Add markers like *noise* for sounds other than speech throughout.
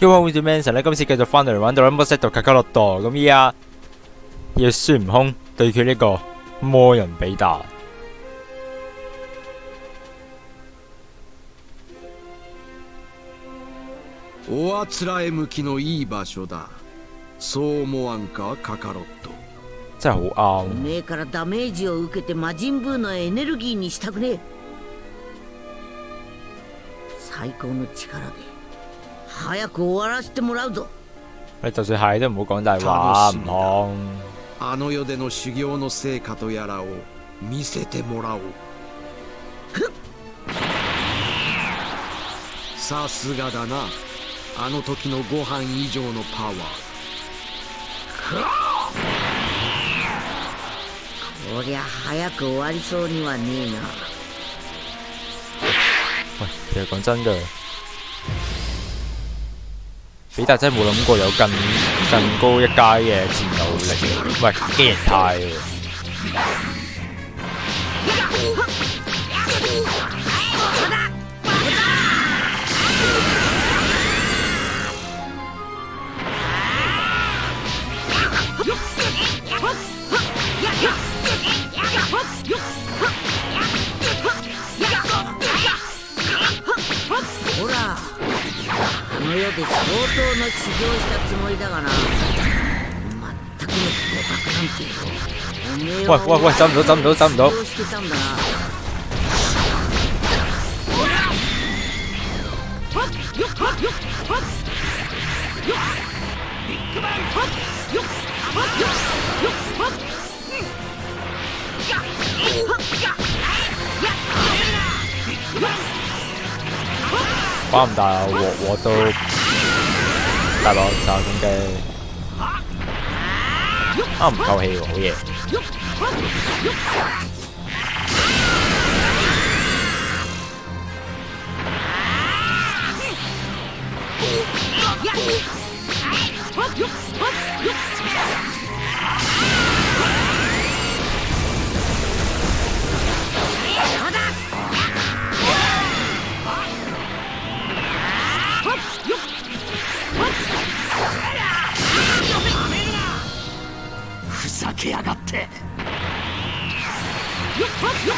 因為好似 Manson 咧，今次繼續翻嚟玩到 Rumble Set 到卡卡洛多，咁依家要孫悟空對決呢個魔人比達。おあつらえ向きのいい場所だそう思わんかカカロット真係好お啱。めえからダメージを受けて魔人ブーのエネルギーにしたくねえ最高の力で 早く終わらせてもらうぞ。你就算係都唔好講大話，唔通。あの世での修行の成果とやらを見せてもらおう。さすがだな。あの時のご飯以上のパワー。こりゃ早く終わりそうにはねえな。喂，其實講真嘅，比達真係冇諗過有更更高一階嘅戰鬥力，喂，機形態 当な修行したつもりだがな全くの互角なんて。おめえは喂喂喂走唔到走唔到走唔到修行してたんだな。把咁大鑊鑊都大佬炸咁機，啊唔夠氣喎，好嘢！ふがって。哇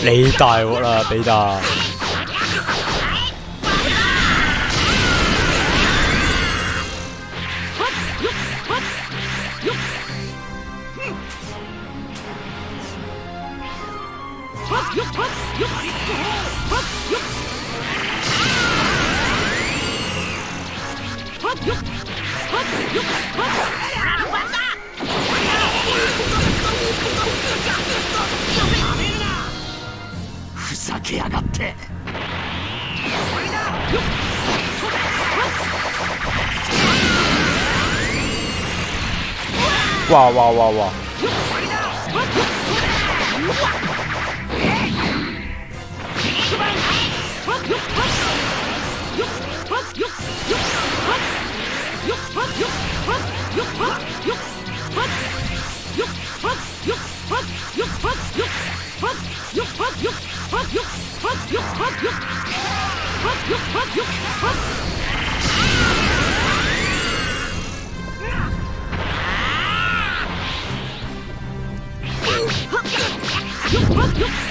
你大鑊啦，比達。ふざけやがって。哇よっよっ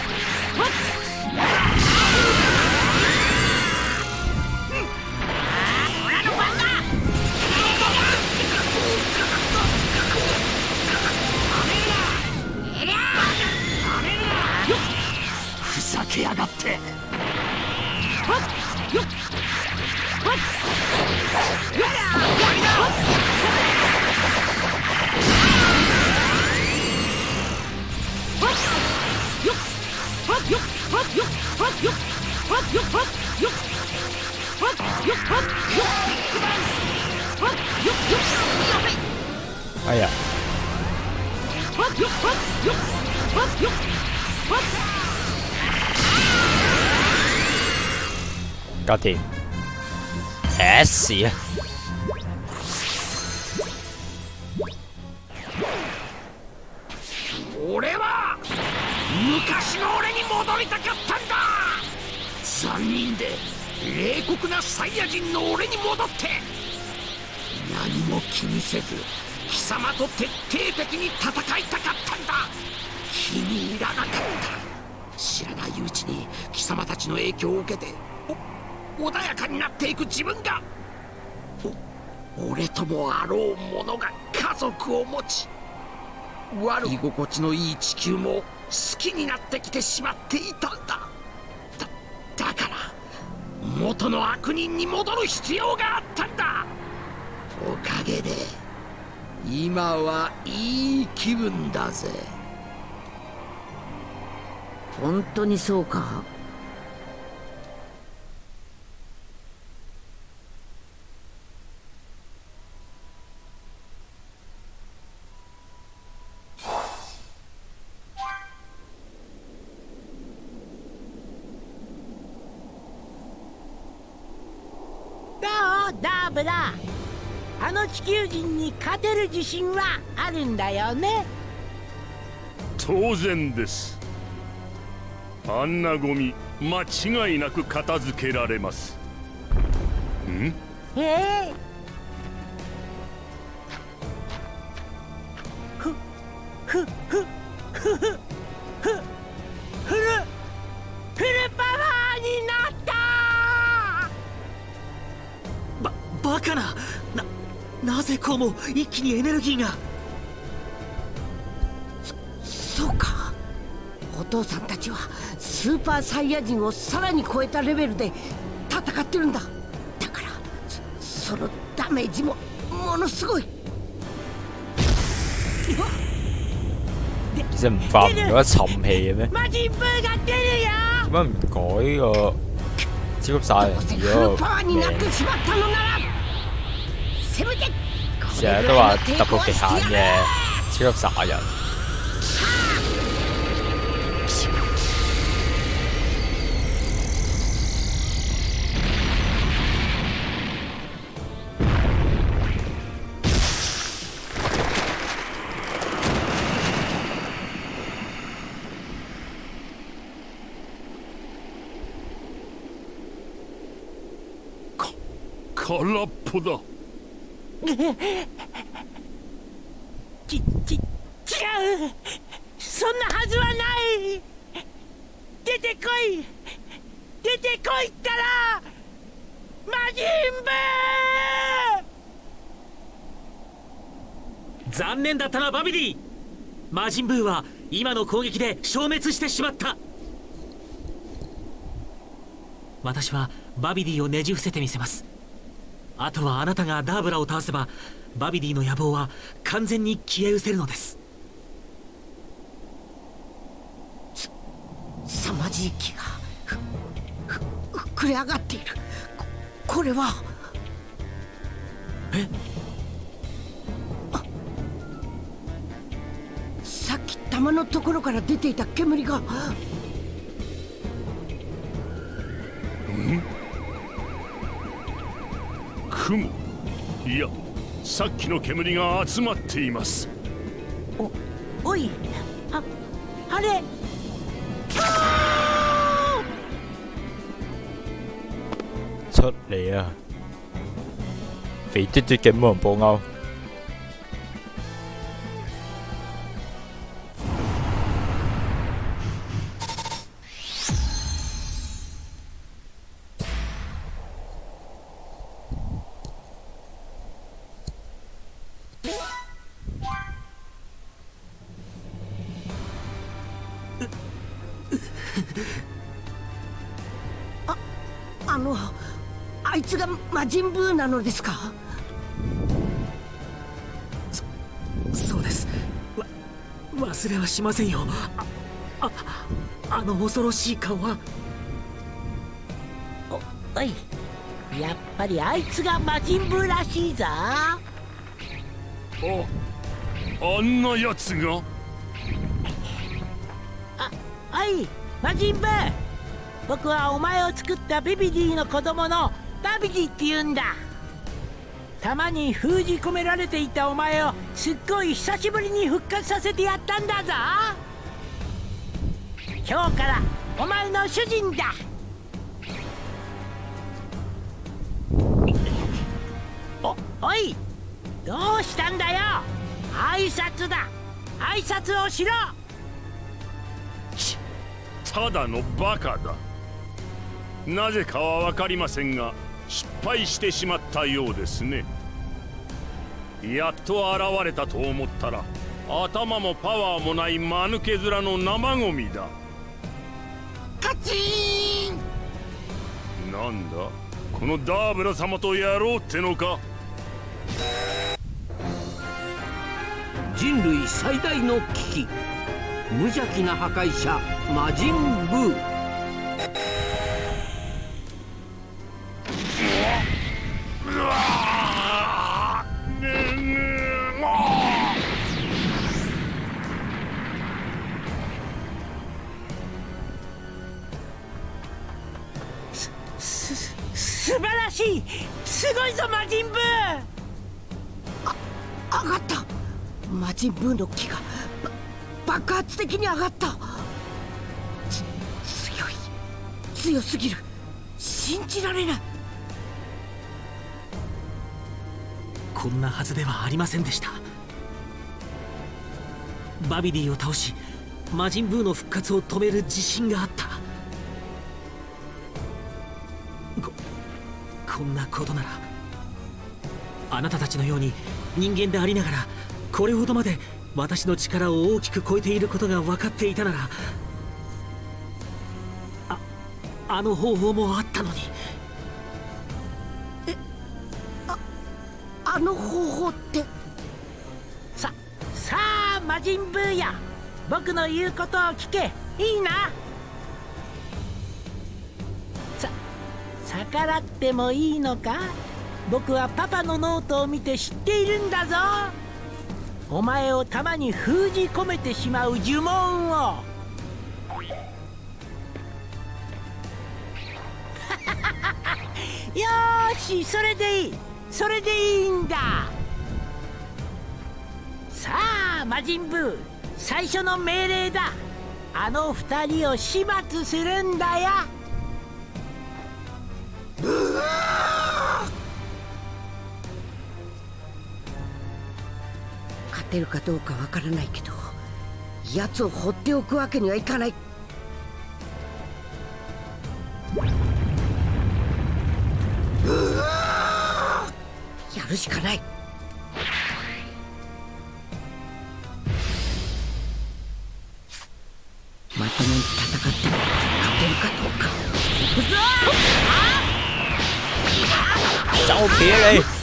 搞掂，誒屎啊！俺は昔の俺に戻りたかったんだ残忍で冷酷なサイヤ人の俺に戻って何も気にせず様と徹底的に戦いたかったんだ。気に入らなかった。知らないうちに貴様たちの影響を受けて穏やかになっていく自分が俺ともあろう者が家族を持ち悪い心地のいい地球も好きになってきてしまっていたんだ。だだから元の悪人に戻る必要があったんだ。おかげで今はいい気分だぜ。本当にそうか？どう？ダーブラあの地球人に勝てる自信はあるんだよね。当然です。あんなゴミ間違いなく片付けられます。ん？ええふも一気にエネルギーが。そうか。お父さんたちはスーパーサイヤ人をさらに超えたレベルで戦ってるんだ。だからそそのダメージもものすごい。其實唔發唔咗沉氣嘅咩？點解唔改個超級殺人フル嗰パワーになっ個てしまったのならせめてこ成れぐ日都話突らいの抵抗は破極限してや嘅る超級殺人。空っぽだ *laughs* ちち違う。そんなはずはない。出てこい。出てこいったら魔人ブー残念だったなバビディ魔人ブーは今の攻撃で消滅してしまった。私はバビディをねじ伏せてみせます。あとはあなたがダーブラを倒せばバビディの野望は完全に消え失せるのです。す凄まじい気がふふ膨れ上がっているここれはえあさっき玉のところから出ていた煙が雲。いやさっきの煙が集まっています。おおいああれ。出嚟啊！肥嘟嘟嘅魔人布歐，あのあいつが魔人ブーなのですか？そうです。わ忘れはしませんよ。あああの恐ろしい顔は。おい。やっぱりあいつが魔人ブーらしいぞ。ああんなやつがおい魔人ブー僕はお前を作ったビビディの子供のダビディって言うんだ。弾に封じ込められていたお前をすっごい久しぶりに復活させてやったんだぞ。今日からお前の主人だ。おおいどうしたんだよ。挨拶だ。挨拶をしろ。ただのバカだ。なぜかは分かりませんが失敗してしまったようですね。やっと現れたと思ったら頭もパワーもない間抜け面の生ゴミだ。カチーン！なんだこのダーブラ様とやろうってのか。人類最大の危機。無邪気な破壊者魔人ブーブの木が爆発的に上がった。強い。強すぎる。信じられない。こんなはずではありませんでした。バビディを倒し魔人ブーの復活を止める自信があった。ここんなことならあなたたちのように人間でありながらこれほどまで私の力を大きく超えていることが分かっていたならああの方法もあったのに。あの方法って？ささあ魔人ブーや僕の言うことを聞け。いいな？さ逆らってもいいのか？僕はパパのノートを見て知っているんだぞお前を弾に封じ込めてしまう呪文を。*laughs* よしそれでいい。それでいいんだ。さあ魔人ブウ最初の命令だ。あの二人を始末するんだよ。勝てるかどうかわからないけど奴を放っておくわけにはいかない。やるしかない。まともに戦って勝てるかどうか。走撇你！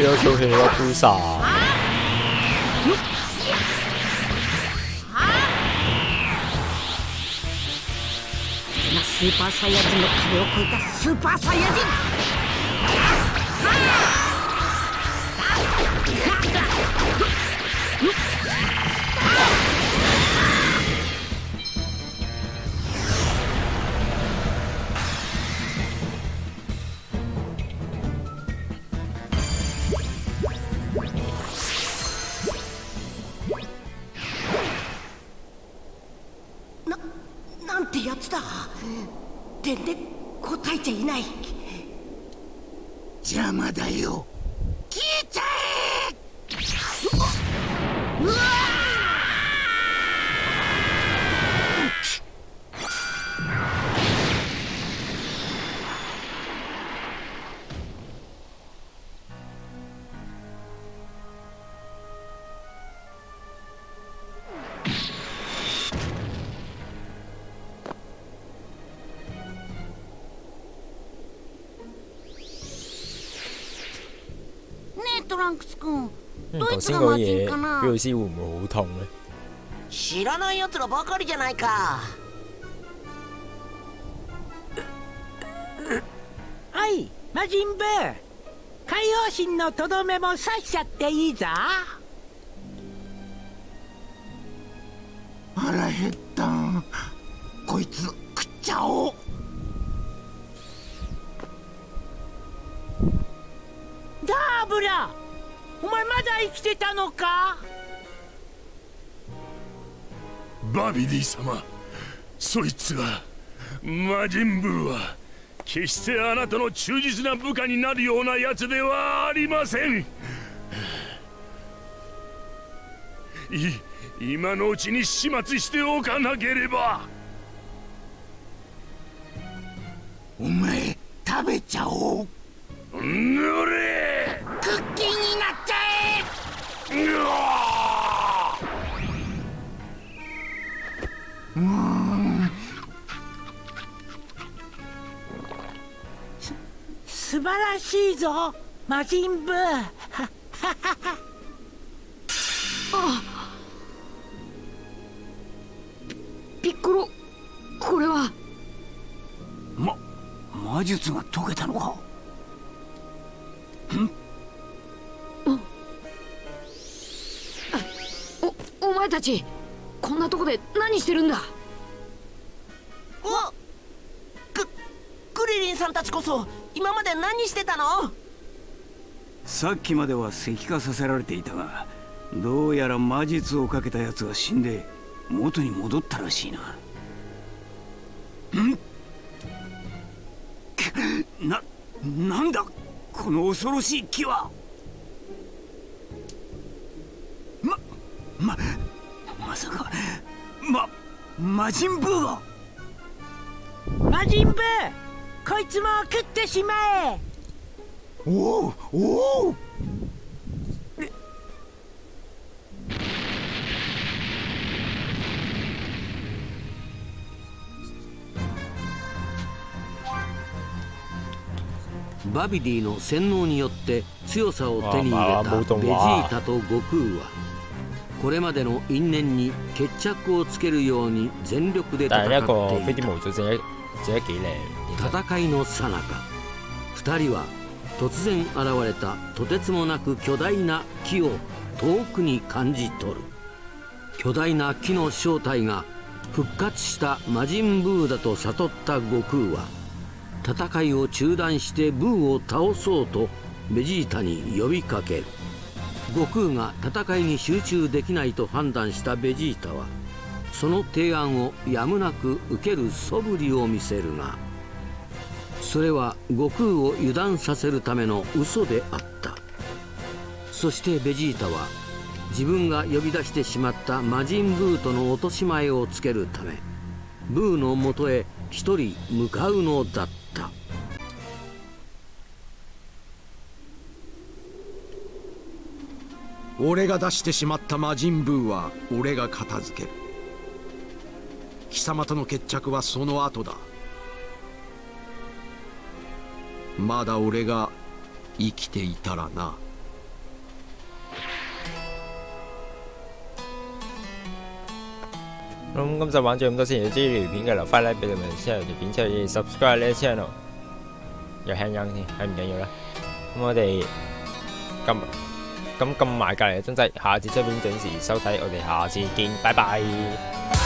要求黑要扑杀、啊。スーパーサイヤ人の壁を越えたスーパーサイヤ人ンクス君嗯，どい頭つが魔先嗰嘢人かな B 老師會唔會好痛咧？知らない奴らばかりじゃないか。はい魔人ブー。海洋神のとどめも刺しちゃっていいぞ。腹減ったこいつ食っちゃおう。ダーブラお前まだ生きてたのか？バビディ様そいつは魔人ブーは決してあなたの忠実な部下になるようなやつではありません。い今のうちに始末しておかなければ。お前食べちゃおう。ぬれらしいぞ魔人ブー。ピッコロこれは。ま魔術が解けたのか。おお前たちこんなとこで何してるんだ？さんたちこそ今まで何してたの？さっきまでは石化させられていたがどうやら魔術をかけた奴が死んで元に戻ったらしいな。ん？く *laughs* な、なんだ？この恐ろしい木は。ま、ま、まさか、ま、魔人ブーが。魔人ブーこいつも食ってしまえ。おうおう。バビディの洗脳によって強さを手に入れたベジモータと悟空はこれまでの因縁に決着をつけるように全力で戦っていた戦いの最中二人は突然現れたとてつもなく巨大な木を遠くに感じ取る。巨大な木の正体が復活した魔人ブーだと悟った悟空は戦いを中断してブーを倒そうとベジータに呼びかける。悟空が戦いに集中できないと判断したベジータはその提案をやむなく受ける素振りを見せるがそれは悟空を油断させるための嘘であった。そしてベジータは自分が呼び出してしまった魔人ブーとの落とし前をつけるためブーのもとへ一人向かうのだった。俺が出してしまった魔人ブーは俺が片付ける。貴様との決着はその後だ。まだ俺が生きていたらな咁今集玩咗咁多先，如果中意條片嘅留翻 like 俾你們 share 條片出去 subscribe 呢個 channel，有輕音添，係唔緊要啦。咁我哋撳咁撳埋隔離嘅鐘仔，下次出片準時收睇，我哋下次見，拜拜。